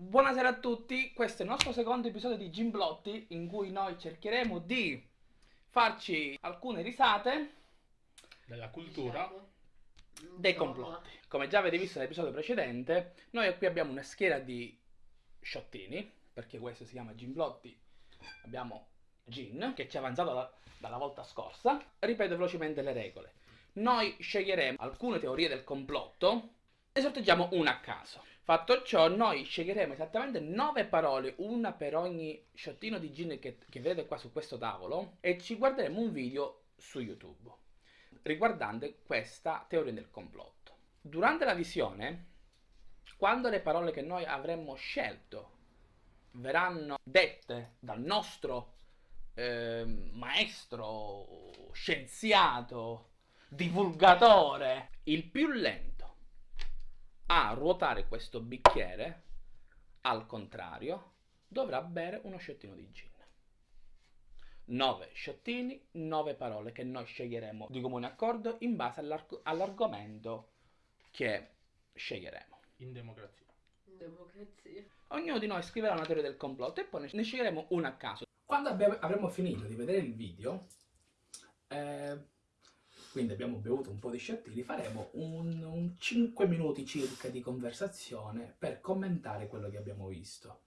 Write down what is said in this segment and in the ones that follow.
Buonasera a tutti, questo è il nostro secondo episodio di Gimblotti in cui noi cercheremo di farci alcune risate della cultura dei complotti. Come già avete visto nell'episodio precedente, noi qui abbiamo una schiera di sciottini, perché questo si chiama Gimblotti. Abbiamo Gin, che ci ha avanzato da, dalla volta scorsa. Ripeto velocemente le regole. Noi sceglieremo alcune teorie del complotto e sorteggiamo una a caso. Fatto ciò, noi sceglieremo esattamente 9 parole, una per ogni sciottino di gin che, che vedete qua su questo tavolo, e ci guarderemo un video su YouTube riguardante questa teoria del complotto. Durante la visione, quando le parole che noi avremmo scelto verranno dette dal nostro eh, maestro, scienziato, divulgatore, il più lento a ruotare questo bicchiere, al contrario, dovrà bere uno sciottino di gin. 9 sciottini, 9 parole che noi sceglieremo di comune accordo in base all'arg- all'argomento che sceglieremo. In democrazia. In democrazia. Ognuno di noi scriverà una teoria del complotto e poi ne sceglieremo una a caso. Quando abbiamo, avremo finito di vedere il video, eh, quindi abbiamo bevuto un po' di sciottini, faremo un, un 5 minuti circa di conversazione per commentare quello che abbiamo visto.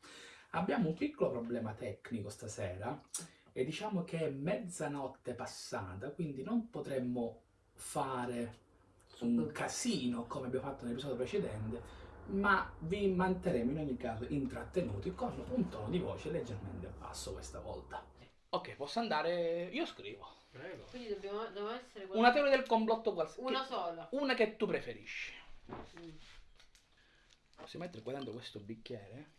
Abbiamo un piccolo problema tecnico stasera e diciamo che è mezzanotte passata, quindi non potremmo fare un casino come abbiamo fatto nell'episodio precedente, ma vi manterremo in ogni caso intrattenuti con un tono di voce leggermente basso questa volta. Ok, posso andare? Io scrivo. Prego. Quindi dobbiamo, deve essere quella- Una teoria del complotto qualsiasi. una sola. Una che tu preferisci. Mm. Posso mettere qua dentro questo bicchiere?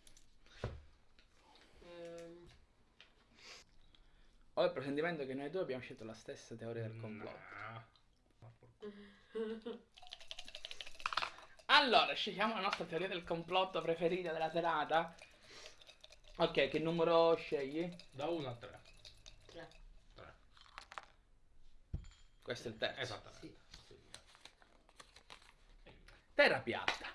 Ehm, Ho il presentimento che noi due abbiamo scelto la stessa teoria del complotto. Porco. Allora, scegliamo la nostra teoria del complotto preferita della serata. Ok, che numero scegli? Da 1 a 3. tre. 3. Questo è il terzo. Esattamente. Sì. Terra piatta.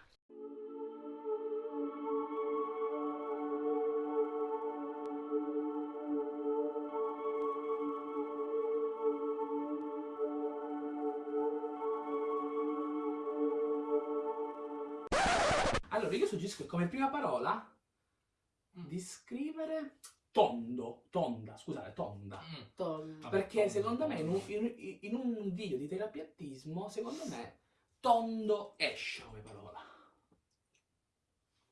Allora, io suggerisco come prima parola Mm. di scrivere tondo, tonda, scusate, tonda. Mm. Vabbè, Perché tondo, secondo me in un, in- in un video di terapiattismo, secondo me, tondo esce come parola.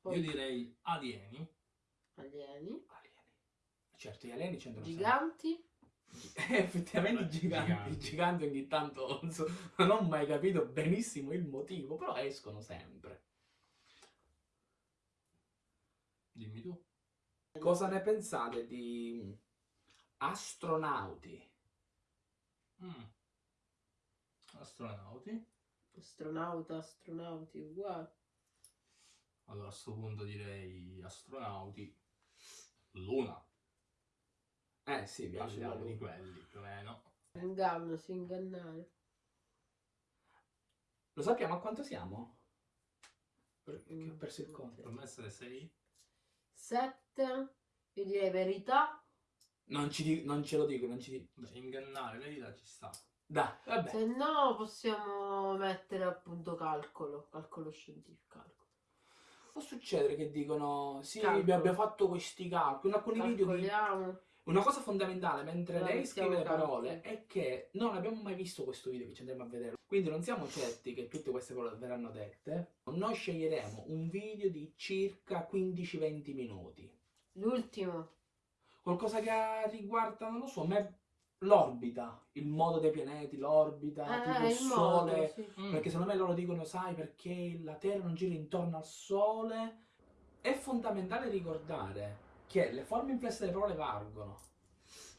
Poi Io direi alieni. alieni. Alieni. Certo, gli alieni c'entrano Giganti. sempre. Effettivamente giganti, giganti. i giganti ogni tanto non, so- non ho mai capito benissimo il motivo, però escono sempre. Dimmi tu. Cosa ne pensate di astronauti? Mm. Astronauti. Astronauta, astronauti, uguali. Allora a sto punto direi astronauti. Luna. Eh sì, uno di quelli più o meno. Inganno, si ingannare. Lo sappiamo a quanto siamo? Perché Mm, ho perso il conto. Per me essere 6. Sette. Io direi verità. Non, ci non ce lo dico, non ci dico. Ingannare, verità ci sta. Dai, vabbè. Se no possiamo mettere appunto calcolo. Calcolo scientifico. Calcolo. Può succedere che dicono sì, Calcolo. abbiamo fatto questi calcoli. In alcuni video di... Una cosa fondamentale mentre No, lei scrive le parole è che non abbiamo mai visto questo video che ci andremo a vedere. Quindi non siamo certi che tutte queste parole verranno dette. Noi sceglieremo un video di circa 15-20 minuti. L'ultimo. Qualcosa che riguarda, non lo so, me l'orbita, il modo dei pianeti, l'orbita, tipo Eh, il il sole. modo, sì. Mm. Perché secondo me loro dicono, sai, perché la Terra non gira intorno al Sole. È fondamentale ricordare che le forme inflesse delle parole valgono.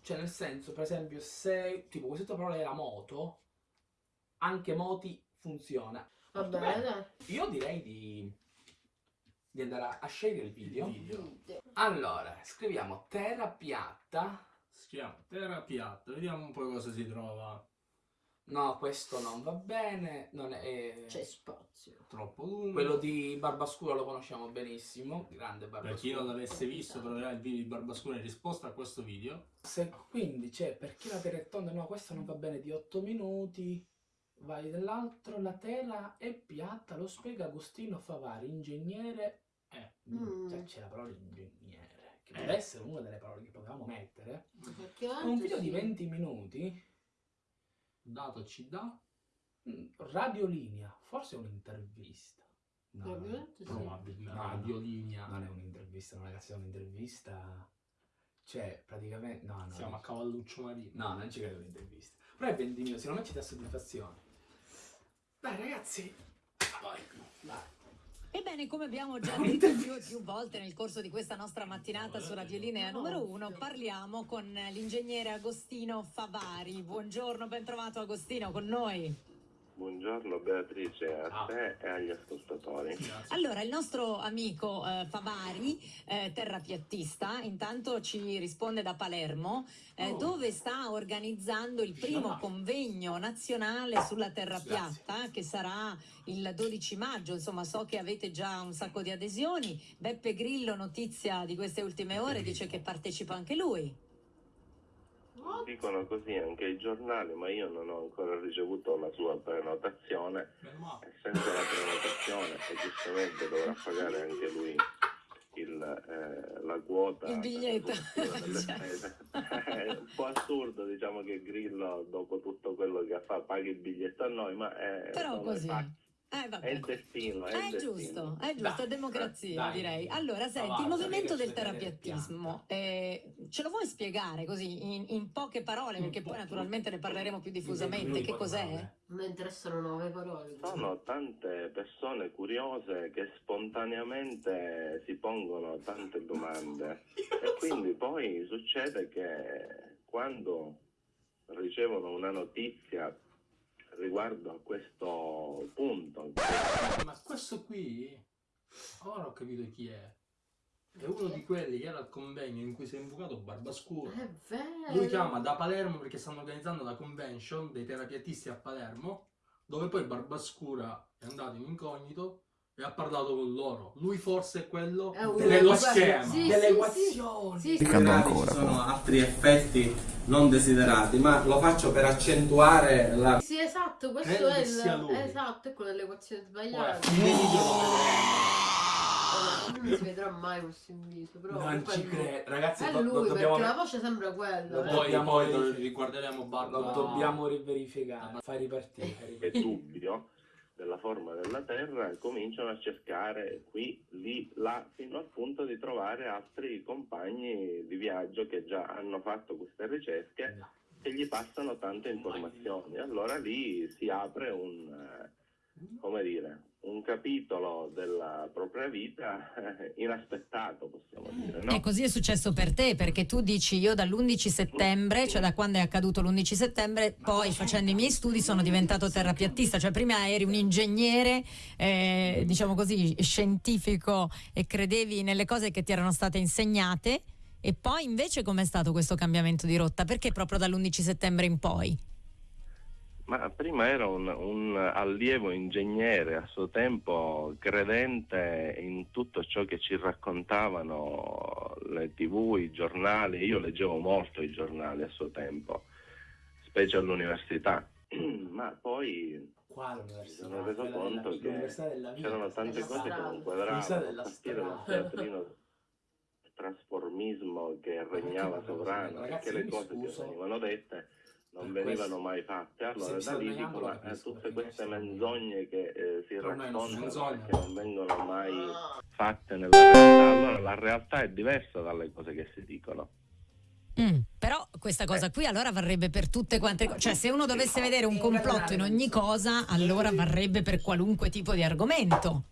Cioè, nel senso, per esempio, se tipo questa parola era moto, anche moti funziona. Va Molto bene. Io direi di, di andare a, scegliere il video. Il video. Allora, scriviamo terra piatta. Chiama Terra piatta. Vediamo un po' cosa si trova No, questo non va bene. Non è... C'è spazio. Troppo lungo. Quello di Barbascura lo conosciamo benissimo. Grande Barbascura. Per chi non l'avesse visto troverà il video di Barbascura in risposta a questo video. Se quindi c'è per chi la terra è tonda, no, questo non va bene di 8 minuti. Vai dell'altro, la tela è piatta, lo spiega Agostino Favari, ingegnere. Eh, Mm. cioè, c'è la parola ingegnere, che deve essere una delle parole che potevamo mettere. Un video di sì. 20 minuti, Dato ci dà. mm, radiolinea, forse è un'intervista. No, Probabilmente sì. Probabilmente. Radiolinea. non è un'intervista, no, ragazzi, è un'intervista. Cioè, praticamente. No, no. Siamo a cavalluccio marino. No, non ci credo un'intervista. Però è 20 minuti, secondo me ci dà soddisfazione. Dai ragazzi, poi, dai. Ebbene, come abbiamo già detto più e più volte nel corso di questa nostra mattinata su Radiolinea numero uno, parliamo con l'ingegnere Agostino Favari. Buongiorno, ben trovato Agostino con noi. Buongiorno Beatrice, a te e agli ascoltatori. Allora, il nostro amico eh, Favari, eh, terrapiattista, intanto ci risponde da Palermo, eh, Oh. dove sta organizzando il primo convegno nazionale sulla terra piatta, che sarà il 12 maggio. Insomma, so che avete già un sacco di adesioni. Beppe Grillo, notizia di queste ultime ore, dice che partecipa anche lui. Dicono così anche i giornali, ma io non ho ancora ricevuto la sua prenotazione e senza la prenotazione e giustamente dovrà pagare anche lui il, eh, la quota Il biglietto. per la copertura delle Cioè. spese. È un po' assurdo diciamo che Grillo dopo tutto quello che fa paghi il biglietto a noi, ma è, Però sono i così. fatti. Eh, è vabbè. il destino. È, il È destino. giusto, è giusto, è Dai, democrazia dai. direi. Allora, senti, Avanza, il movimento del terapiattismo, eh, ce lo vuoi spiegare così in, in poche parole, perché poi naturalmente ne parleremo più diffusamente, che cos'è? Me interessano nuove parole. Sono tante persone curiose che spontaneamente si pongono tante domande e quindi poi succede che quando ricevono una notizia riguardo a questo qui, ora ho capito chi è. È uno di quelli che era al convegno in cui si è invocato Barbascura. È vero. Lui chiama da Palermo perché stanno organizzando la convention dei terapiatisti a Palermo, dove poi Barbascura è andato in incognito e ha parlato con loro. Lui forse è quello È un- dello schema. sì, Delle sì, equazioni. Sì, sì. Ancora, ci sono poi. altri effetti non desiderati, ma lo faccio per accentuare la Sì, esatto, questo Credo è il... Esatto, è quello delle equazioni Poi a sbagliate. fine video lo vedremo. Vabbè, non si vedrà mai questo in viso, però Non ci è credo, ragazzi. È lui, dobbiamo- perché la voce sembra quella. Eh. Poi, Dobbiamo poi lo riguarderemo Barba. Lo dobbiamo riverificare. Fai ripartire. Ripartire. dubbio della forma della Terra cominciano a cercare qui, lì, là, fino al punto di trovare altri compagni di viaggio che già hanno fatto queste ricerche e gli passano tante informazioni. Allora lì si apre un, eh, come dire, un capitolo della propria vita eh, inaspettato, possiamo dire, no? E così è successo per te, perché tu dici io dall'11 settembre, cioè da quando è accaduto l'11 settembre, poi facendo i miei studi sono diventato terrapiattista, cioè prima eri un ingegnere, eh, diciamo così, scientifico e credevi nelle cose che ti erano state insegnate e poi invece com'è stato questo cambiamento di rotta? Perché proprio dall'11 settembre in poi? Ma prima ero un, un allievo ingegnere a suo tempo, credente in tutto ciò che ci raccontavano le tv, i giornali. Io leggevo molto i giornali a suo tempo, specie all'università. Ma poi Qua mi sono reso conto della- che l'università della vita. c'erano tante cose che strada. non L'università quadravano, a partire dal teatrino trasformismo che regnava sovrano, ragazzi, io le cose che scuso venivano dette non per venivano questo. mai fatte. Allora da lì allenando, dicono lo eh, capisco, tutte perché queste menzogne che eh, si raccontano che non vengono mai fatte nella realtà. Allora la realtà è diversa dalle cose che si dicono. Mm, però questa cosa qui allora varrebbe per tutte quante cose, cioè se uno dovesse vedere un complotto in ogni cosa, allora varrebbe per qualunque tipo di argomento.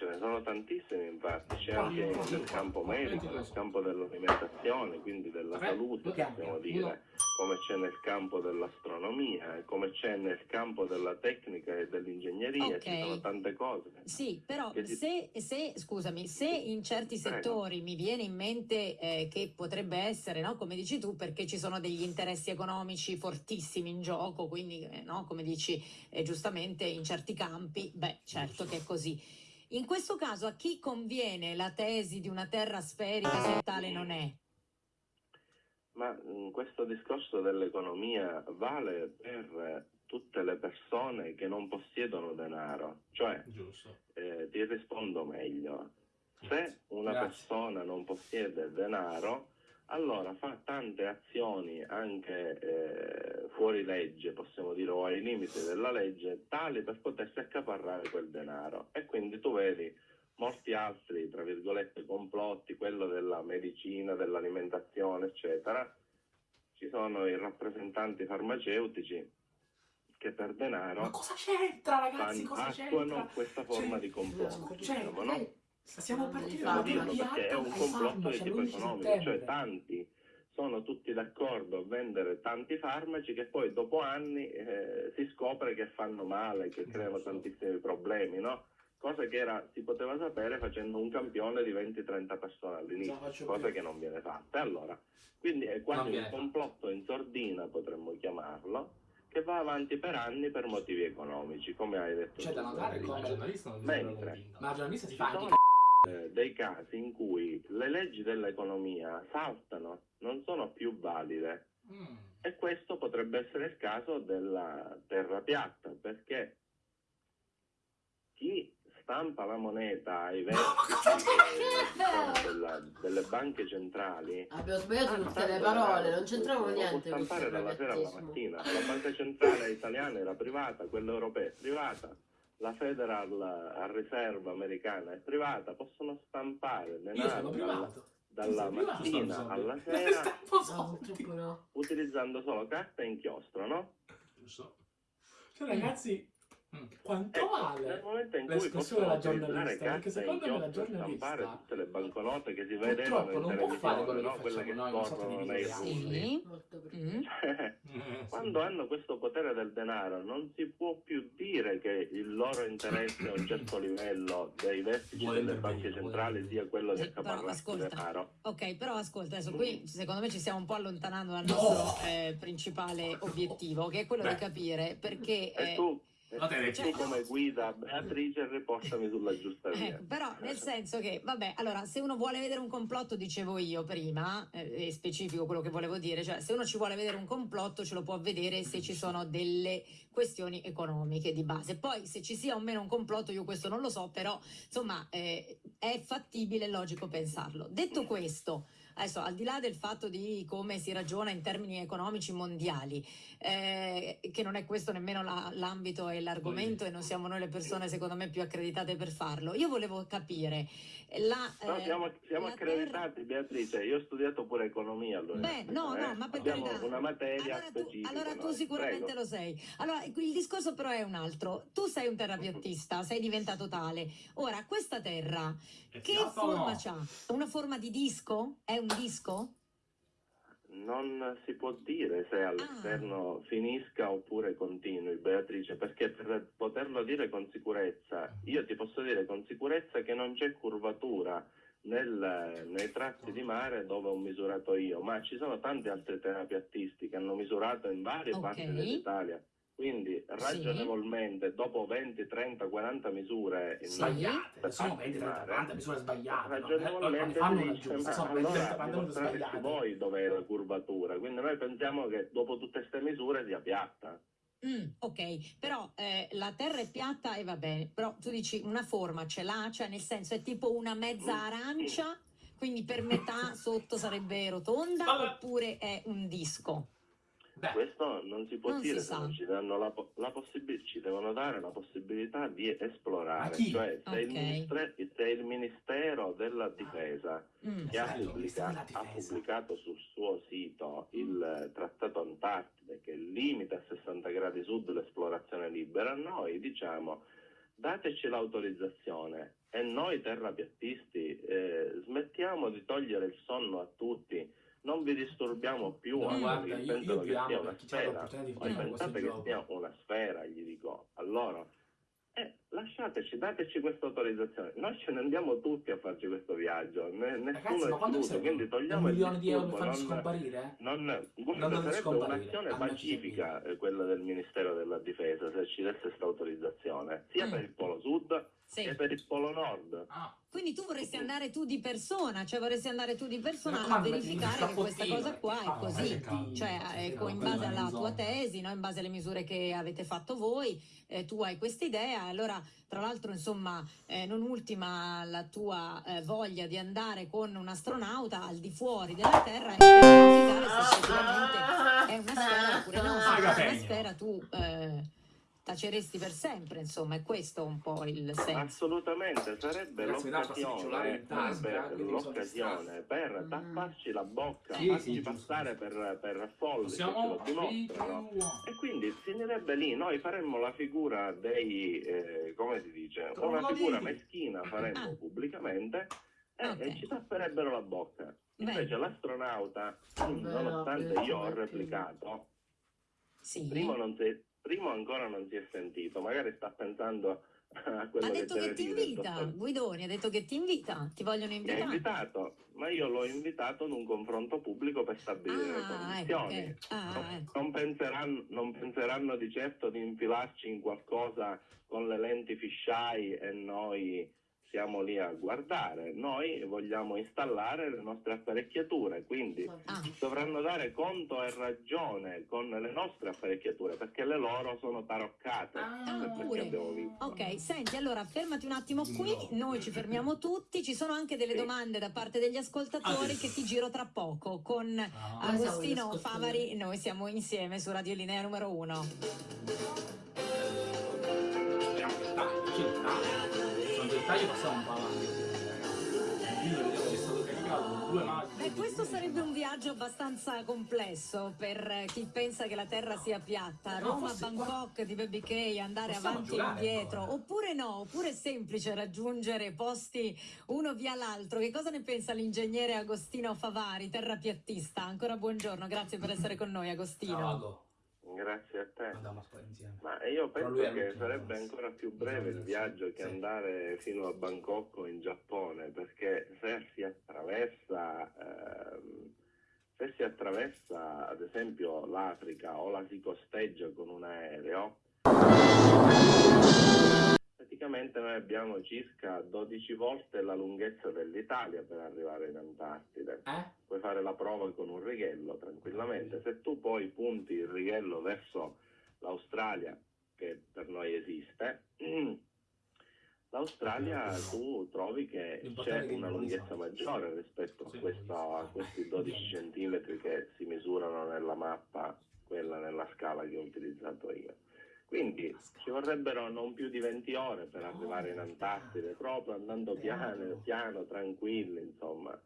Ce ne sono tantissimi infatti, c'è anche nel campo medico, ne nel campo dell'alimentazione, quindi della salute, possiamo dire, come c'è nel campo dell'astronomia, come c'è nel campo della tecnica e dell'ingegneria, Ok. ci sono tante cose. Sì, però ti- se, se- scusami, se in certi Prego. settori mi viene in mente eh, che potrebbe essere, no, come dici tu, perché ci sono degli interessi economici fortissimi in gioco, quindi, eh, no, come dici eh, giustamente, in certi campi, beh, certo che è così. In questo caso a chi conviene la tesi di una terra sferica se tale non è? Ma mh, questo discorso dell'economia vale per tutte le persone che non possiedono denaro, cioè Giusto. eh, ti rispondo meglio. Se una Grazie. persona non possiede denaro, allora fa tante azioni anche eh, fuori legge, possiamo dire, o ai limiti della legge, tali per potersi accaparrare quel denaro. E quindi tu vedi molti altri, tra virgolette, complotti, quello della medicina, dell'alimentazione, eccetera. Ci sono i rappresentanti farmaceutici che per denaro Ma cosa c'entra, ragazzi? Cosa attuano c'entra? questa forma Cioè, di complotto, diciamo, no? Di partendo farmaci. da perché è un ai complotto di farmaci tipo all'11 economico, cioè tanti sono tutti d'accordo a vendere tanti farmaci che poi dopo anni eh, si scopre che fanno male, che creano tantissimi problemi, no? Cosa che era, si poteva sapere facendo un campione di 20-30 persone all'inizio, cosa più. che non viene fatta. Allora, quindi è quasi un complotto in sordina, potremmo chiamarlo, che va avanti per anni per motivi economici, come hai detto C'è tu. da notare come la giornalista non Mentre. Ma la giornalista si fa anche dei casi in cui le leggi dell'economia saltano, non sono più valide. Mm. E questo potrebbe essere il caso della terra piatta, perché chi stampa la moneta ai vertici eh, diciamo, della- delle banche centrali Abbiamo sbagliato Ah, tutte le parole, denaro non c'entravano può niente stampare dalla sera alla mattina. La banca centrale italiana era privata, quella europea è privata, la Federal Reserve americana è privata, possono stampare denaro dalla, dalla privato, mattina alla sera No, no. utilizzando solo carta e inchiostro, no? Giusto. Cioè, ragazzi, quanto Ecco, nel vale? momento in cui l'espressione possono della giornalista, perché secondo me la giornalista tutte le banconote che si vedevano purtroppo non può fare quello no? quelle che facciamo noi, una sorta di nei video. rulli. Sì. Mm. Cioè, Quando hanno questo potere del denaro non si può più dire che il loro interesse a un certo livello dei vertici Vuole delle banche centrali sia quello di Sì, accaparrarsi ascolta. denaro. Ok, però ascolta, adesso qui secondo me ci stiamo un po' allontanando dal No! nostro eh, principale obiettivo, che è quello Beh. di capire perché... Eh, tu, La Teresa. tu come guida Beatrice riportami sulla giusta via. Ecco, però nel senso che, vabbè, allora se uno vuole vedere un complotto, dicevo io prima, eh, è specifico quello che volevo dire, cioè se uno ci vuole vedere un complotto ce lo può vedere se ci sono delle questioni economiche di base. Poi se ci sia o meno un complotto io questo non lo so, però insomma eh, è fattibile, è logico pensarlo. Detto questo, adesso al di là del fatto di come si ragiona in termini economici mondiali, eh, che non è questo nemmeno la- l'ambito e l'argomento e non siamo noi le persone secondo me più accreditate per farlo. Io volevo capire la... No, eh, siamo, siamo la accreditati Beatrice, io ho studiato pure economia allora. Beh, no, no, ma per Abbiamo carità. una materia allora tu, specifica. allora tu noi. sicuramente Prego. lo sei. Allora, il discorso però è un altro. Tu sei un terrapiattista, sei diventato tale. Ora, questa terra, che forma no? c'ha? Una forma di disco? È un disco? Non si può dire se Ah. all'esterno finisca oppure continui, Beatrice, perché per poterlo dire con sicurezza, io ti posso dire con sicurezza che non c'è curvatura nel- nei tratti di mare dove ho misurato io, ma ci sono tanti altri terapiattisti che hanno misurato in varie Ok. parti dell'Italia. Quindi ragionevolmente, dopo 20, 30, 40 misure Sì. Sbagliate, sono parti 20, di 30, mare, 40 misure sbagliate. no? ragionevolmente Eh, fanno giusta, ma sono 20, 30, allora 40 misure sbagliate. voi dov'è la curvatura quindi noi pensiamo che dopo tutte queste misure sia piatta Mm, ok, però eh, la terra è piatta e va bene, però tu dici una forma ce l'ha, cioè nel senso è tipo una mezza arancia, quindi per metà sotto sarebbe rotonda oppure è un disco? Beh, questo non si può Non si dire se non ci danno la, la possibilità ci devono dare la possibilità di esplorare cioè se, il Ok. ministre- se il ministero della difesa Mm. che ha, Bello, pubblica- della ha Difesa. pubblicato sul suo sito il eh, trattato Antartide che limita a 60 gradi sud l'esplorazione libera, noi diciamo dateci l'autorizzazione e noi terrapiattisti eh, smettiamo di togliere il sonno a tutti, non vi disturbiamo più, No, guarda, io, io che vi amo sia una perché c'è sfera. l'opportunità di fare questo che gioco. sia una sfera, gli dico. Allora, eh, lasciateci, dateci questa autorizzazione. Noi ce ne andiamo tutti a farci questo viaggio, ne- nessuno Ragazzi, ma escluso, quindi un togliamo il milione di euro per farci non, scomparire? non, Non guarda, dovete sarebbe scomparire, un'azione pacifica eh, quella del Ministero della Difesa se ci desse questa autorizzazione, sia Mm. per il Polo Sud Sì. che per il Polo Nord. Ah, Quindi tu vorresti andare tu di persona, cioè vorresti andare tu di persona a verificare che questa cosa qua ah, è così, che caldo. cioè ecco, in base alla tua tesi, no? in base alle misure che avete fatto voi, eh, tu hai questa idea, allora tra l'altro insomma eh, non ultima la tua eh, voglia di andare con un astronauta al di fuori della Terra e verificare se effettivamente è una sfera oppure no, se Ah, è una sfera tu eh, taceresti per sempre, insomma è questo un po' il senso. Assolutamente, sarebbe l'occasione, sono l'occasione per Mm. tapparci la bocca, Sì, farci sì, passare per, per folli Possiamo lo dimostrano. E quindi finirebbe lì, noi faremmo la figura dei, eh, come si dice, una Trogloditi. figura meschina faremmo Ah. pubblicamente e, Ok. e ci tapperebbero la bocca. Invece l'astronauta, Beh, nonostante no, io ho replicato, Sì. primo, non si è- primo ancora non si è sentito, magari sta pensando a quello Ha che detto deve che ti invita, sto- Guidoni ha detto che ti invita, ti vogliono Mi ha invitare. invitato, ma io l'ho invitato ad un confronto pubblico per stabilire le Ah, ecco, condizioni. ok. Ah, Non- ecco. Non, penseranno, non penseranno di certo di infilarci in qualcosa con le lenti fisheye e noi siamo lì a guardare. Noi vogliamo installare le nostre apparecchiature, quindi Ah, dovranno dare conto e ragione con le nostre apparecchiature perché le loro sono taroccate. Ah, ok, senti, allora fermati un attimo qui, noi ci fermiamo tutti, ci sono anche delle Sì. domande da parte degli ascoltatori Ah, sì. che ti giro tra poco con Ah. Agostino Favari, noi siamo insieme su Radio Linea numero 1. Speriamo taglio. Passiamo un ragazzi. Il video vedevo che è stato caricato con due maglie. Beh, questo sarebbe un viaggio abbastanza complesso per eh, chi pensa che la Terra sia piatta. No, Roma, Bangkok, di Baby K, andare Possiamo avanti e indietro. ancora. Oppure no, oppure è semplice raggiungere posti uno via l'altro. Che cosa ne pensa l'ingegnere Agostino Favari, terrapiattista? Ancora buongiorno, grazie per essere con noi Agostino. Ciao. Grazie a te. Ma io penso che sarebbe ancora più breve il viaggio che andare fino a Bangkok o in Giappone, perché se si attraversa, ehm, se si attraversa ad esempio l'Africa o la si costeggia con un aereo, praticamente noi abbiamo circa 12 volte la lunghezza dell'Italia per arrivare in Antartide Eh? puoi fare la prova con un righello tranquillamente. Se tu poi punti il righello verso l'Australia, che per noi esiste, l'Australia tu trovi che c'è una lunghezza maggiore rispetto a, questa- a questi 12 centimetri che si misurano nella mappa, quella nella scala che ho utilizzato io. Quindi ci vorrebbero non più di 20 ore per arrivare in Antartide, proprio andando piano, piano, tranquilli, insomma.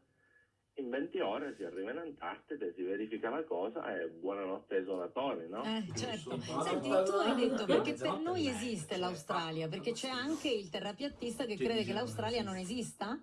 In 20 ore si arriva in Antartide, si verifica la cosa e buonanotte ai suonatori, no? Eh, certo. Senti, tu hai detto perché per noi esiste l'Australia, perché c'è anche il terrapiattista che crede che l'Australia non esista?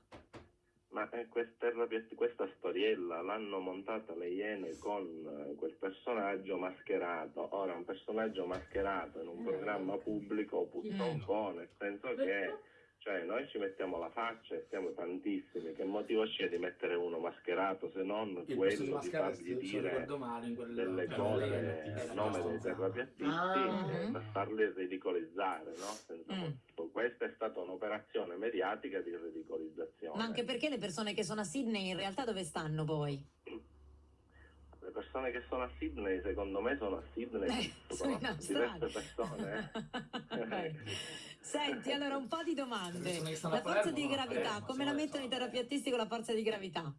Ma eh, questa, questa storiella l'hanno montata le Iene con eh, quel personaggio mascherato. Ora, un personaggio mascherato in un programma pubblico puzza un po', nel senso che cioè, noi ci mettiamo la faccia e siamo tantissimi. Che motivo c'è di mettere uno mascherato se non di quello di fargli dire ricordo male, in quel delle cose a nome dei terrapiattisti Ah. eh, per farli ridicolizzare, no? Senza Mm. Questa è stata un'operazione mediatica di ridicolizzazione. Ma anche perché le persone che sono a Sydney in realtà dove stanno poi? Persone che sono a Sydney, secondo me, sono a Sydney. Eh, sono in Australia. diverse persone. eh. Senti, allora un po' di domande. La forza di gravità, come la mettono i fare. terrapiattisti con la forza di gravità?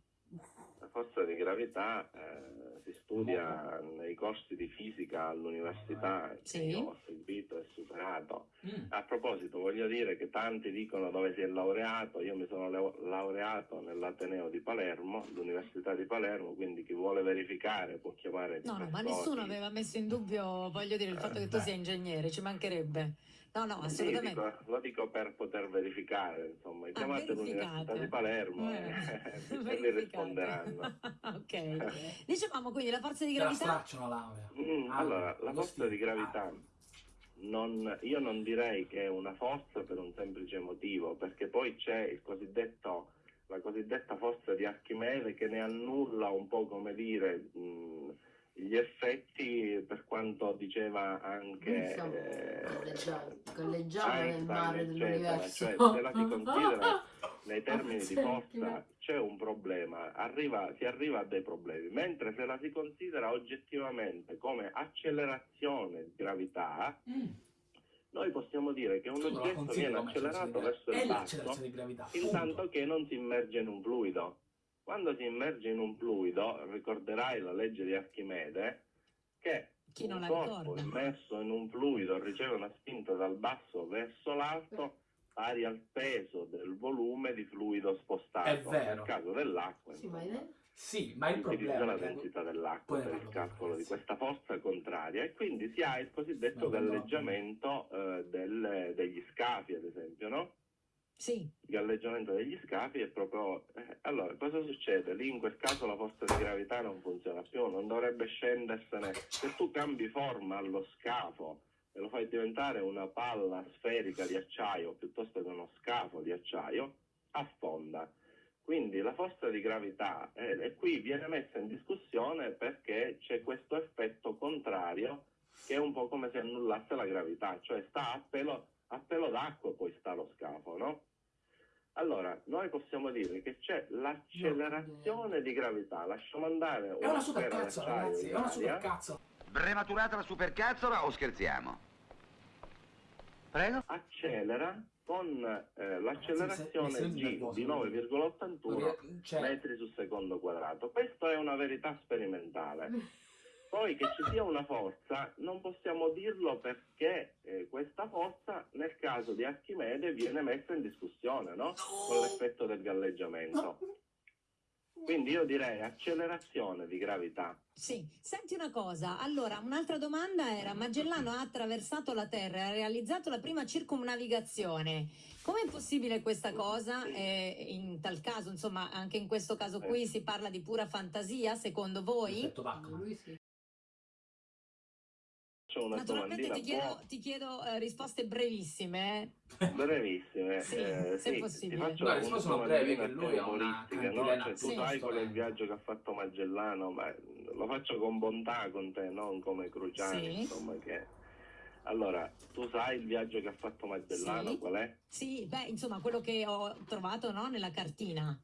La forza di gravità eh, si studia nei corsi di fisica all'università che Sì. io ho seguito e superato. Mm. A proposito, voglio dire che tanti dicono dove si è laureato, io mi sono lau- laureato nell'Ateneo di Palermo, l'Università di Palermo, quindi chi vuole verificare può chiamare No, no, ma nessuno aveva messo in dubbio, voglio dire, il fatto che tu sia ingegnere, ci mancherebbe. No, no, Sì, assolutamente. dico- lo dico per poter verificare, insomma, chiamate Ah, verificate. l'Università di Palermo Eh, e, e vi verificate. risponderanno. ok. Dicevamo quindi la forza di Te la gravità. stracciano la laurea. Mm, Ah, allora, la forza di gravità, non- io non direi che è una forza per un semplice motivo, perché poi c'è il cosiddetto, la cosiddetta forza di Archimede che ne annulla un po' come dire mh, gli effetti per quanto diceva anche Siamo eh, galleggiamo nel mare dell'universo. Cioè, se la si considera nei termini di forza c'è un problema, arriva- si arriva a dei problemi, mentre se la si considera oggettivamente come accelerazione di gravità, Mm. noi possiamo dire che un oggetto viene accelerato verso il basso intanto che non si immerge in un fluido. Quando si immerge in un fluido, ricorderai la legge di Archimede, che Chi non un la corpo ricorda? immerso in un fluido riceve una spinta dal basso verso l'alto pari al peso del volume di fluido spostato. È vero. Nel caso dell'acqua, Sì, ma insomma, Sì, ma il problema la è che... densità dell'acqua per il calcolo di questa forza contraria e quindi si ha il cosiddetto galleggiamento eh, del- degli scafi, ad esempio, no? Sì, il galleggiamento degli scafi è proprio... eh, allora, cosa succede? Lì in quel caso la forza di gravità non funziona più, non dovrebbe scendersene. Se tu cambi forma allo scafo e lo fai diventare una palla sferica di acciaio piuttosto che uno scafo di acciaio, affonda. Quindi la forza di gravità eh, e qui viene messa in discussione perché c'è questo effetto contrario che è un po' come se annullasse la gravità, cioè sta a pelo, a pelo d'acqua poi sta lo scafo, no? Allora, noi possiamo dire che c'è l'accelerazione di gravità, lasciamo andare È una una sfera supercazzo, d'acciaio ragazzi, è una aria, supercazzo. Prematurata la supercazzola o scherziamo? Prego? accelera con eh, l'accelerazione nervoso, di 9,81 Cioè, metri su secondo quadrato. Questa è una verità sperimentale. Poi che ci sia una forza non possiamo dirlo perché eh, questa forza nel caso di Archimede viene messa in discussione no? con l'effetto del galleggiamento. Quindi io direi accelerazione di gravità. sì. Senti una cosa, allora un'altra domanda era Magellano ha attraversato la Terra e ha realizzato la prima circumnavigazione. Com'è possibile questa cosa? Eh, in tal caso, insomma, anche in questo caso qui si parla di pura fantasia, secondo voi? effetto Bachmann. Naturalmente domandina ti chiedo, ti chiedo, eh, risposte brevissime. eh. Brevissime, Sì, eh, se sì, possibile. ti faccio No, sono brevi, che lui ha una no? Cioè, tu Sì. sai qual è il viaggio che ha fatto Magellano, ma lo faccio con bontà con te, non come Cruciani, Sì. insomma che... Allora, tu sai il viaggio che ha fatto Magellano, Sì. qual è? Sì, beh, insomma, quello che ho trovato no, nella cartina.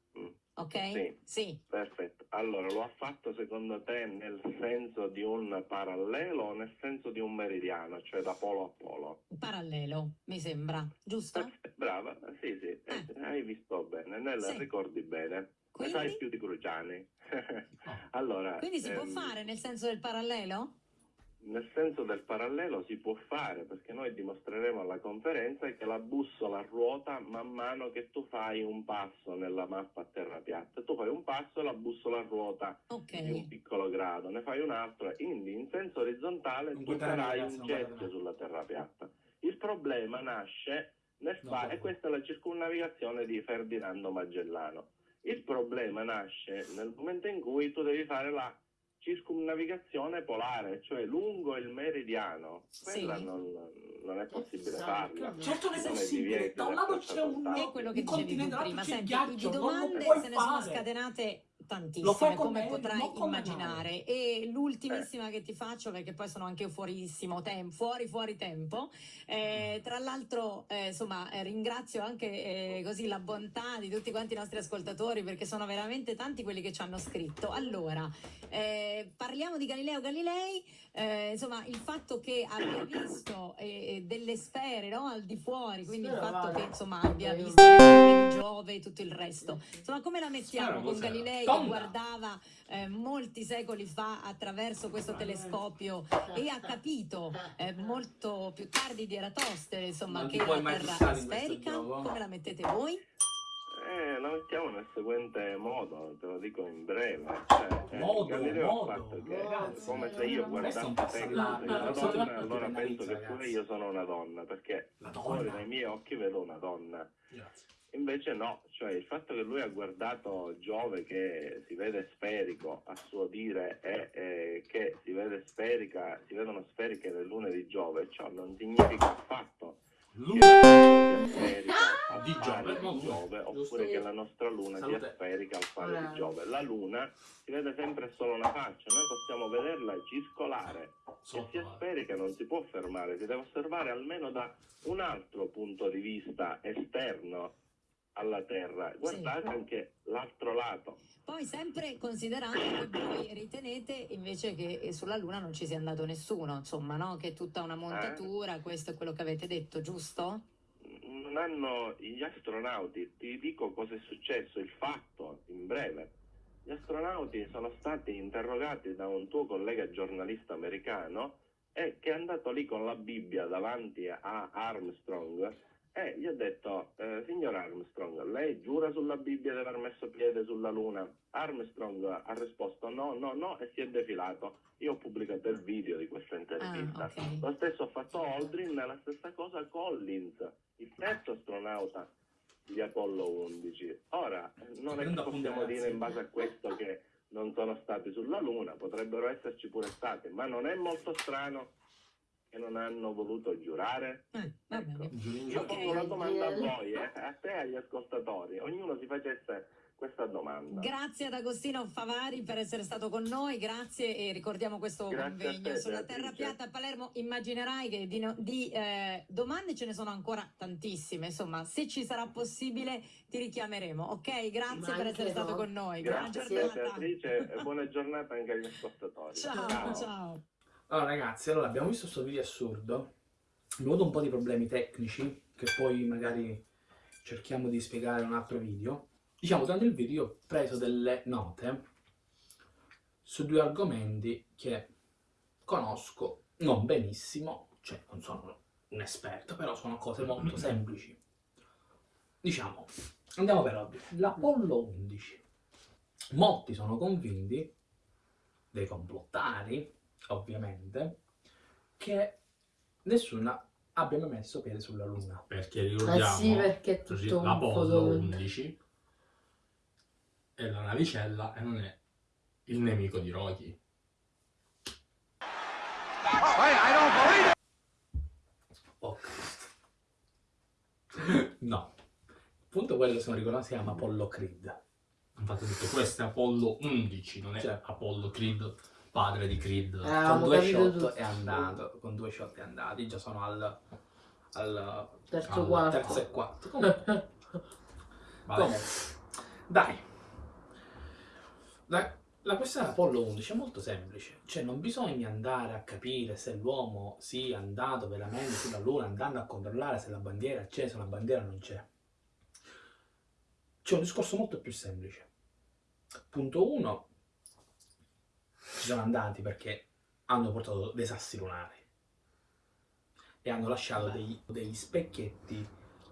Ok? Sì. Sì. Perfetto. Allora, lo ha fatto secondo te nel senso di un parallelo o nel senso di un meridiano, cioè da polo a polo? Parallelo, mi sembra, giusto? Perfetto, Brava, sì, sì, eh, hai visto bene, nel Sì. ricordi bene. Ne Quindi? sai più di Cruciani. allora, Quindi si può ehm, fare nel senso del parallelo? Nel senso del parallelo si può fare perché noi dimostreremo alla conferenza che la bussola ruota man mano che tu fai un passo nella mappa a terra piatta. Tu fai un passo e la bussola ruota di un piccolo grado, ne fai un altro, quindi in senso orizzontale Non tu ragazzi, un me. sulla terra piatta. Il problema nasce nel puoi. e questa è la circunnavigazione di Ferdinando Magellano. Il problema nasce nel momento in cui tu devi fare la circumnavigazione polare, cioè lungo il meridiano. Sì. Quella non, non è possibile Esatto. farla. Certo non è possibile, da un lato c'è un, terzo È quello che un continente, dall'altro prima. c'è il ghiaccio, di non lo domande puoi se ne sono scatenate tantissime, come me, potrai con immaginare. E l'ultimissima che ti faccio, perché poi sono anche fuorissimo tempo, fuori fuori tempo. Eh, tra l'altro, eh, insomma, eh, ringrazio anche eh, così la bontà di tutti quanti i nostri ascoltatori, perché sono veramente tanti quelli che ci hanno scritto. Allora, eh, parliamo di Galileo Galilei, eh, insomma, il fatto che abbia visto eh, eh, delle sfere no, al di fuori, quindi il Sfera, fatto vale. che insomma abbia visto Giove e tutto il resto. Insomma, come la mettiamo Sfera con? Galilei che Tonda. guardava eh, molti secoli fa attraverso questo telescopio e ha capito eh, molto più tardi di Eratostene, insomma, Non che la Terra è sferica? Come la mettete voi? Eh, la mettiamo nel seguente modo, te lo dico in breve. Cioè, eh, Modo, Galileo modo, ha fatto che ragazzi, come se io guardassi te sei una donna, allora penso che pure io sono una donna, perché La fuori donna. dai miei occhi vedo una donna. Grazie. Invece no, cioè il fatto che lui ha guardato Giove che si vede sferico, a suo dire, e eh, che si vede sferica, si vedono sferiche le lune di Giove, ciò non significa affatto Lui che la sferica al Di Giove, di Giove, oppure che la nostra luna Salute. sia sferica al pari di Giove. La luna si vede sempre solo una faccia, noi possiamo vederla ciscolare. Se sia sferica non si può fermare, si deve osservare almeno da un altro punto di vista esterno alla Terra. Guardate anche l'altro lato. Poi sempre considerando che voi ritenete invece che sulla Luna non ci sia andato nessuno, insomma, no? Che è tutta una montatura, questo è quello che avete detto, giusto? Non hanno gli astronauti, ti dico cosa è successo, il fatto in breve. Gli astronauti sono stati interrogati da un tuo collega giornalista americano e che è andato lì con la Bibbia davanti a Armstrong e gli ha detto, eh, signor Armstrong, lei giura sulla Bibbia di aver messo piede sulla Luna? Armstrong ha risposto no, no, no e si è defilato. Io ho pubblicato il video di questa intervista. Ah, ok. Lo stesso ha fatto Aldrin e la stessa cosa Collins, il terzo astronauta di Apollo 11. Ora, non è che possiamo dire in base a questo che non sono stati sulla Luna, potrebbero esserci pure stati, ma non è molto strano che non hanno voluto giurare? Eh, Ecco. Io giuro. pongo una domanda a voi, eh, a te e agli ascoltatori, ognuno si facesse questa domanda. Grazie ad Agostino Favari per essere stato con noi, grazie e ricordiamo questo Grazie convegno te, sulla terra piatta a Palermo. Immaginerai che di, no- di, eh, domande ce ne sono ancora tantissime, insomma, se ci sarà possibile ti richiameremo, ok? Grazie per essere anche stato no. con noi, buona Grazie a te giornata. Beatrice e buona giornata anche agli ascoltatori. Ciao, ciao. Allora ragazzi, allora abbiamo visto questo video assurdo, abbiamo avuto un po' di problemi tecnici, che poi magari cerchiamo di spiegare in un altro video. Diciamo, durante il video ho preso delle note su due argomenti che conosco non benissimo, cioè non sono un esperto, però sono cose molto semplici. Diciamo, andiamo per ordine. L'Apollo 11. Molti sono convinti, dei complottari, ovviamente, che nessuno abbia mai messo piede sulla Luna. Perché ricordiamo sì, perché tutto l'Apollo come- 11 è la navicella e non è il nemico di Rocky. Oh Cristo. No. Appunto quello che sono ricordato si chiama Apollo Creed. Infatti detto questo è Apollo 11, non è Cioè. Apollo Creed, padre di Creed. Eh, con due shot è andato. Con due shot è andato. Già sono al, al Terzo Al quarto. terzo e quarto. Comunque, Vabbè. comunque, dai. La, la questione dell'Apollo 11 è molto semplice. Cioè non bisogna andare a capire se l'uomo sia andato veramente sulla Luna andando a controllare se la bandiera c'è, se la bandiera non c'è. C'è un discorso molto più semplice. Punto 1. Sono andati perché hanno portato dei sassi lunari e hanno lasciato dei- degli specchietti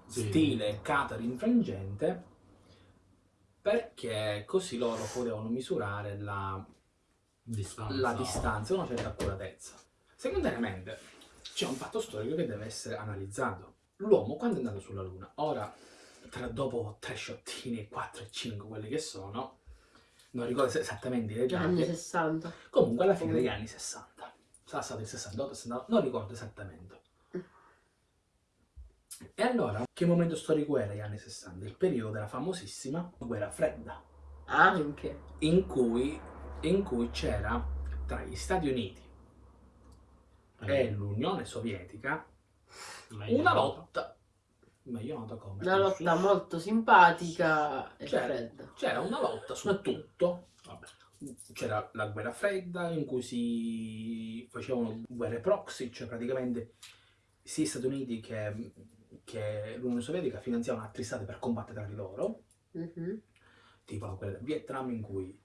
Sì. stile catering frangente perché così loro potevano misurare la, Distanza. la distanza una certa accuratezza. Secondariamente c'è un fatto storico che deve essere analizzato. L'uomo quando è andato sulla Luna, ora tra dopo tre sciottini, 4 e 5 quelli che sono, non ricordo se- esattamente i Gli anni dettagli, 60. comunque alla fine degli anni 60. Sarà stato il 68, 69, non ricordo esattamente. E allora, che momento storico era gli anni 60? Il periodo della famosissima guerra fredda, Anche. in cui, in cui c'era tra gli Stati Uniti e l'Unione Sovietica una nota. Lotta, meglio nota come? Una lotta molto simpatica e fredda. c'era una lotta su tutto. C'era la guerra fredda in cui si facevano guerre proxy, cioè praticamente sia gli Stati Uniti che, che l'Unione Sovietica finanziavano altri stati per combattere tra di loro, Mhm. tipo la guerra del Vietnam in cui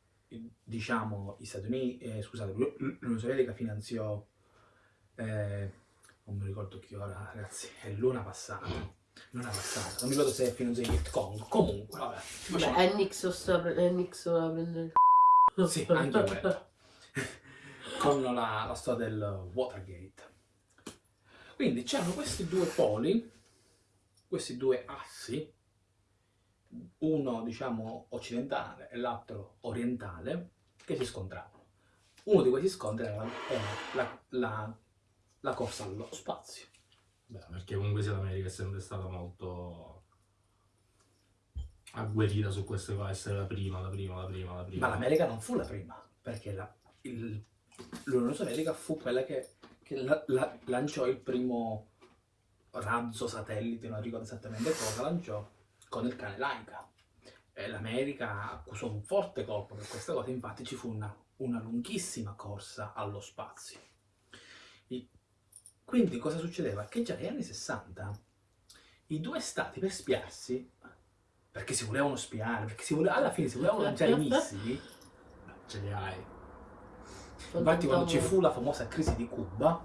diciamo gli Stati Uniti, eh, scusate, l'U- l'Unione Sovietica finanziò, eh, non mi ricordo che ora ragazzi, è l'una passata, Non è abbastanza. Non mi ricordo se è fino a Hit Kong. Comunque, vabbè. Vabbè, è Nixon a prendere il Sì, anche quello. Con la, la storia del Watergate. Quindi c'erano questi due poli, questi due assi, uno diciamo occidentale e l'altro orientale, che si scontravano. Uno di questi scontri era, la, era la- la- la corsa allo spazio. Beh, perché comunque sia l'America è sempre stata molto agguerrita su queste cose, essere la prima, la prima, la prima, la prima. Ma l'America non fu la prima, perché l'Unione Sovietica fu quella che, che la- la- lanciò il primo razzo satellite, non ricordo esattamente cosa, lanciò con il cane Laika. L'America accusò un forte colpo per questa cosa, infatti ci fu una, una lunghissima corsa allo spazio. Quindi cosa succedeva? Che già negli anni 60 i due stati per spiarsi, perché si volevano spiare, perché si voleva- alla fine si volevano lanciare i missili, Ce li hai. Infatti quando ci fu la famosa crisi di Cuba,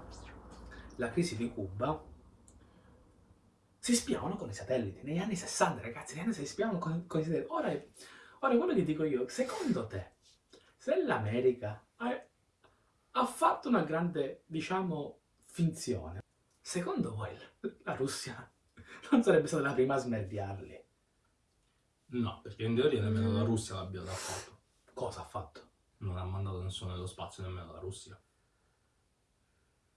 la crisi di Cuba, si spiavano con i satelliti. Negli anni 60, ragazzi, negli anni 60 si spiavano con, con i satelliti. Ora, ora quello che dico io, secondo te, se l'America ha, ha fatto una grande, diciamo, finzione, secondo voi la Russia non sarebbe stata la prima a smerdiarli? No, perché in teoria nemmeno la Russia l'abbia fatto. Cosa ha fatto? Non ha mandato nessuno nello spazio, nemmeno la Russia.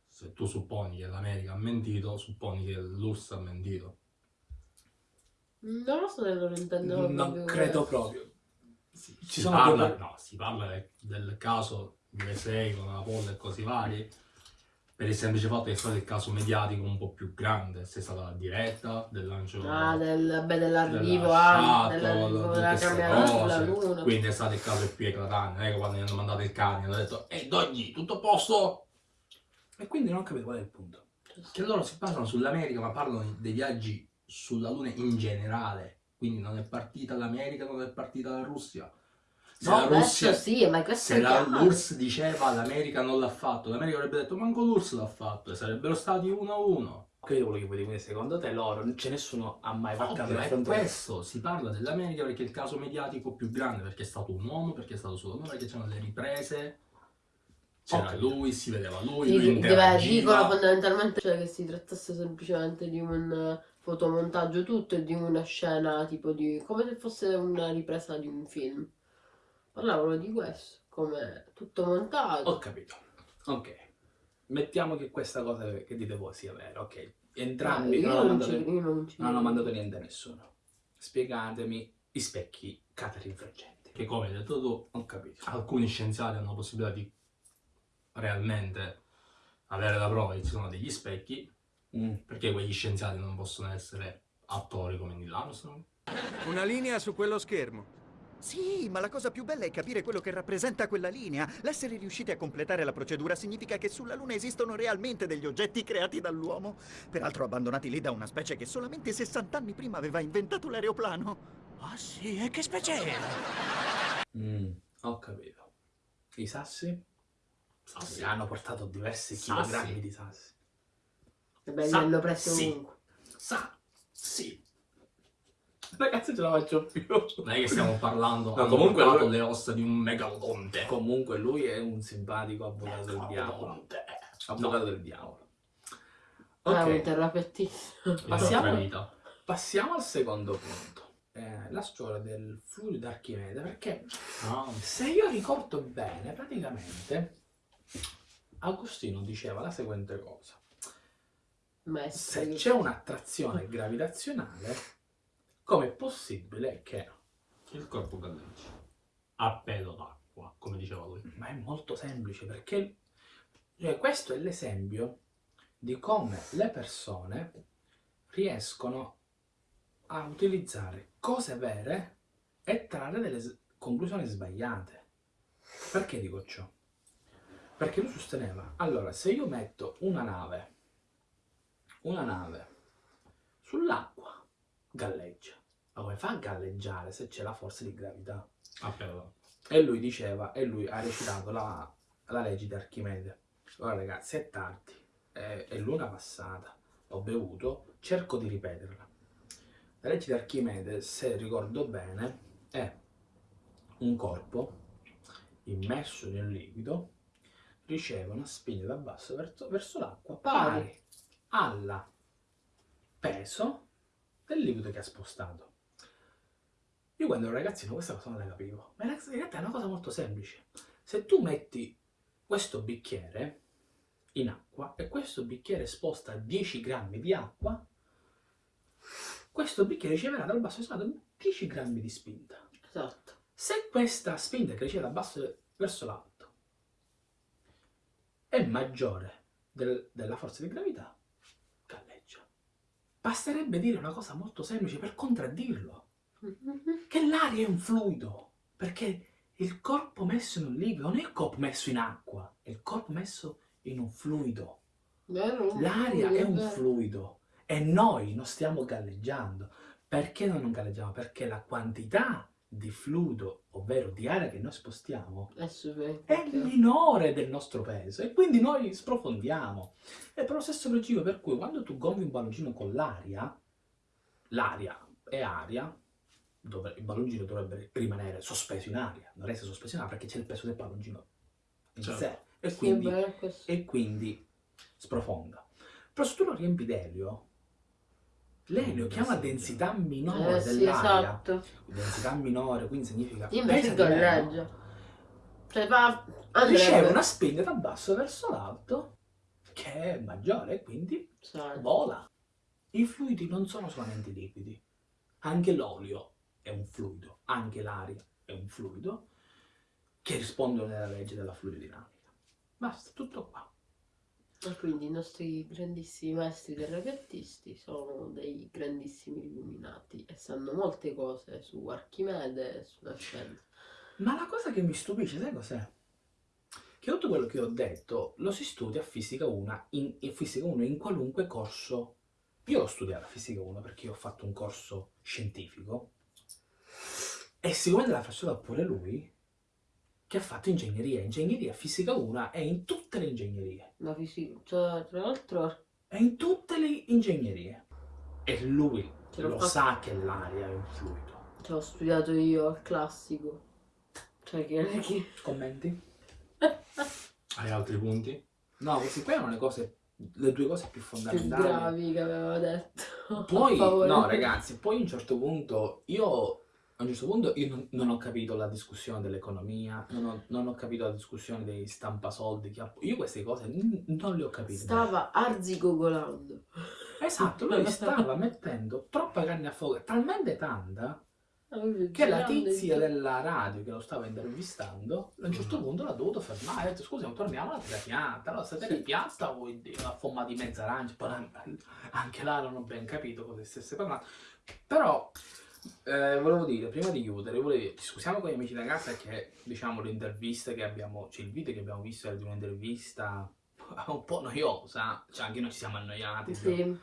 Se tu supponi che l'America ha mentito, supponi che l'URSS ha mentito. Non lo so se loro intendono Non credo proprio. Ci Ci sono parla, no, si parla de- del caso USA con la polla e così vari, per il semplice fatto che è stato il caso mediatico un po' più grande, se è stata la diretta del lancio Ah, del, beh, dell'arrivo, della ah, dell'arrivo della queste camera. Quindi è stato il caso più eclatante, non è che quando gli hanno mandato il cane hanno detto Ehi Doggy, tutto a posto? E quindi non ho capito qual è il punto. Che loro si basano sull'America ma parlano dei viaggi sulla Luna in generale. Quindi non è partita l'America, non è partita la Russia. Se No, Russia, sì, ma questo se è la, l'URSS diceva l'America non l'ha fatto, l'America avrebbe detto manco l'URSS l'ha fatto e sarebbero stati uno a uno. Quello quello che vuoi dire, quindi secondo te loro, non c'è nessuno ha mai Ovvio, la frontiera? questo, si parla dell'America perché è il caso mediatico più grande, perché è stato un uomo, perché è stato sulla Luna, perché c'erano le riprese, c'era Ok. lui, si vedeva lui, Sì, lui dicono fondamentalmente cioè, che si trattasse semplicemente di un fotomontaggio tutto e di una scena tipo di... come se fosse una ripresa di un film. Parlavano di questo, come tutto montato. Ho capito. Ok. Mettiamo che questa cosa che dite voi sia vera, ok. Entrambi io non, hanno mandato, non non hanno mandato niente a nessuno. Spiegatemi i specchi catarifraggenti. Che come hai detto tu, Ho capito. alcuni scienziati hanno la possibilità di realmente avere la prova che ci sono degli specchi, Mm. perché quegli scienziati non possono essere attori come Neil Armstrong. Una linea su quello schermo. Sì, ma la cosa più bella è capire quello che rappresenta quella linea. L'essere riusciti a completare la procedura significa che sulla Luna esistono realmente degli oggetti creati dall'uomo, peraltro abbandonati lì da una specie che solamente 60 anni prima aveva inventato l'aeroplano. Ah sì, e che specie era? Mm, Ho capito. I sassi? Sassi. Hanno portato diversi Sassi. chilogrammi di sassi. Vabbè, li hanno presi sì. ovunque. Sa, sì. Ragazzi, ce la faccio più. Non è che stiamo parlando, No, comunque lui- le ossa di un megalodonte. Comunque lui è un simpatico avvocato del diavolo. Avvocato del diavolo. Ah, un Ok, terrapettista. Passiamo- La vita. passiamo al secondo punto. Eh, la storia del fluido d'Archimede, perché Ah, se io ricordo bene, praticamente Agostino diceva la seguente cosa. Maestro. Se c'è un'attrazione gravitazionale, com'è possibile che... il corpo galleggia. A pelo d'acqua, come diceva lui. Ma è molto semplice, perché cioè, questo è l'esempio di come le persone riescono a utilizzare cose vere e trarre delle conclusioni sbagliate. Perché dico ciò? Perché lui sosteneva, allora, se io metto una nave, una nave sull'acqua, galleggia. Ma come fa a galleggiare se c'è la forza di gravità? A pelo d'acqua. E lui diceva, e lui ha recitato la, la legge di Archimede. Ora ragazzi, è tardi, è, è l'una passata, ho bevuto, cerco di ripeterla. La legge di Archimede, se ricordo bene, è un corpo immerso nel liquido riceve una spinta da basso verso, verso l'acqua Pari. pari al peso del liquido che ha spostato. Io quando ero ragazzino questa cosa non la capivo, ma in realtà è una cosa molto semplice. Se tu metti questo bicchiere in acqua e questo bicchiere sposta 10 grammi di acqua, questo bicchiere riceverà dal basso verso l'alto 10 grammi di spinta. Esatto. Se questa spinta che riceve dal basso verso l'alto è maggiore del- della forza di gravità, galleggia. Basterebbe dire una cosa molto semplice per contraddirlo, che l'aria è un fluido, perché il corpo messo in un liquido non è il corpo messo in acqua, è il corpo messo in un fluido. L'aria è un Vero. fluido e noi non stiamo galleggiando. Perché noi non galleggiamo? Perché la quantità di fluido, ovvero di aria che noi spostiamo, è minore del nostro peso e quindi noi sprofondiamo. È per lo stesso principio per cui quando tu gonfi un palloncino con l'aria, l'aria è aria, dove il palloncino dovrebbe rimanere sospeso in aria, non essere sospeso in aria perché c'è il peso del palloncino in Certo. sé e Sì, quindi, e quindi sprofonda. Però se tu lo riempi d'elio, l'elio Mm, chiama sì, densità minore Eh sì, dell'aria, esatto. densità minore, quindi significa Invece di meno galleggia. Cioè va... riceve una spinta da basso verso l'alto che è maggiore e quindi Sai. vola. I fluidi non sono solamente liquidi, anche l'olio è un fluido, anche l'aria è un fluido che rispondono alla legge della fluidodinamica. Basta, tutto qua. E quindi i nostri grandissimi maestri terrapiattisti sono dei grandissimi illuminati e sanno molte cose su Archimede e sulla scienza. Ma la cosa che mi stupisce, sai cos'è? Che tutto quello che ho detto lo si studia a Fisica 1 in, in Fisica 1 in qualunque corso. Io l'ho studiata a Fisica 1 perché io ho fatto un corso scientifico e sicuramente l'ha fatto pure lui che ha fatto ingegneria. Ingegneria Fisica 1 è in tutte le ingegnerie. La fisica, cioè, tra l'altro, È in tutte le ingegnerie. E lui lo fatto. sa che l'aria è un fluido. ce l'ho studiato io al classico. Cioè, che... che... Commenti? Hai altri punti? No, queste qua erano le cose, le due cose più più fondamentali. gravi che aveva detto. Poi, no ragazzi, poi a un certo punto, io, a un certo punto io non, non ho capito la discussione dell'economia, non ho, non ho capito la discussione dei stampasoldi, io queste cose non le ho capite. Stava arzigogolando. Esatto, lui stava mettendo troppa carne a fuoco, talmente tanta, che la tizia della radio che lo stava intervistando, a un certo Mhm. punto l'ha dovuto fermare, ha detto scusa, torniamo alla terra piatta, allora sta terra piatta vuol dire una forma di mezza arancia, anche là non ho ben capito cosa stesse parlando, però eh, volevo dire, prima di chiudere, volevo scusiamo con gli amici da casa che diciamo l'intervista che abbiamo, cioè il video che abbiamo visto era di un'intervista un po' noiosa, cioè anche noi ci siamo annoiati, Sì.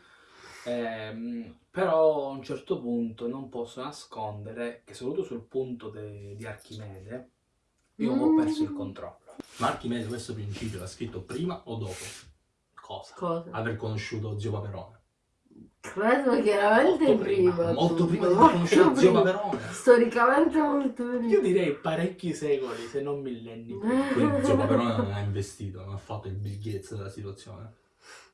Ehm, però a un certo punto non posso nascondere che soprattutto sul punto di Archimede io ho perso il controllo. Ma Archimede questo principio l'ha scritto prima o dopo Cosa? Cosa? aver conosciuto zio Paperone? Credo chiaramente Molto prima, prima. Molto prima di conosciuto zio. Paperone. Storicamente molto prima. Io direi parecchi secoli, se non millenni. prima. Quindi zio Paperone non ha investito, non ha fatto il Gates della situazione.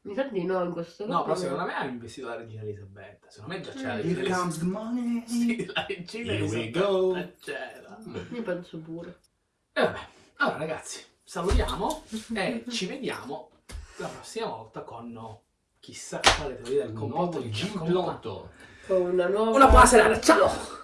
Mi sa di no in questo No, però caso. secondo me ha investito la regina Elisabetta. Secondo me già c'era la Here regina comes the money. Sì, la regina Here we Elisabetta go. c'era. Io penso pure. E vabbè, allora ragazzi, salutiamo e ci vediamo la prossima volta con chissà quale teoria del Un complotto ci Gin. Plotto. Con una nuova... Una buona serata, ciao!